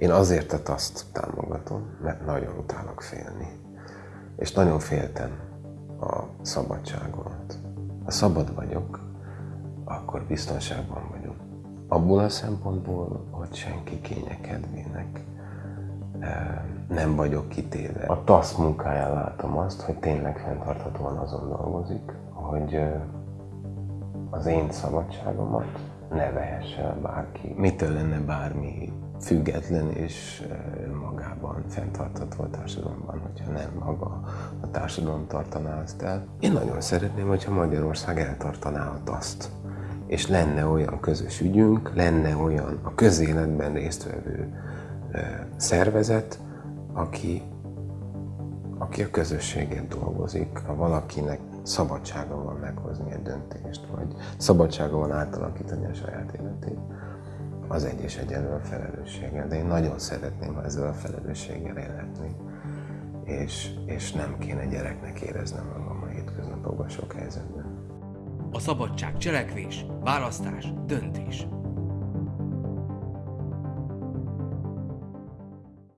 Én azért a taszt támogatom, mert nagyon utálok félni. És nagyon féltem a szabadságomat. Ha szabad vagyok, akkor biztonságban vagyok. Abból a szempontból, hogy senki kénye kedvének eh, nem vagyok kitéve. A TASZ munkáján látom azt, hogy tényleg fenntarthatóan azon dolgozik, hogy eh, az én szabadságomat ne vehesse bárki. Mitől lenne bármi független és magában fenntartható a társadalomban, hogyha nem maga a társadalom tartaná azt el. Én nagyon szeretném, hogyha Magyarország eltartaná a taszt, és lenne olyan közös ügyünk, lenne olyan a közéletben résztvevő szervezet, aki, aki a közösséget dolgozik, ha valakinek szabadsága van meghozni egy döntést, vagy szabadsága van átalakítani a saját életét, az egy és egyenlő a felelősséggel. De én nagyon szeretném, ha ezzel a felelősséggel élhetni, és, és nem kéne gyereknek éreznem magam a hétköznapokban sok helyzetben. A szabadság cselekvés, választás, döntés.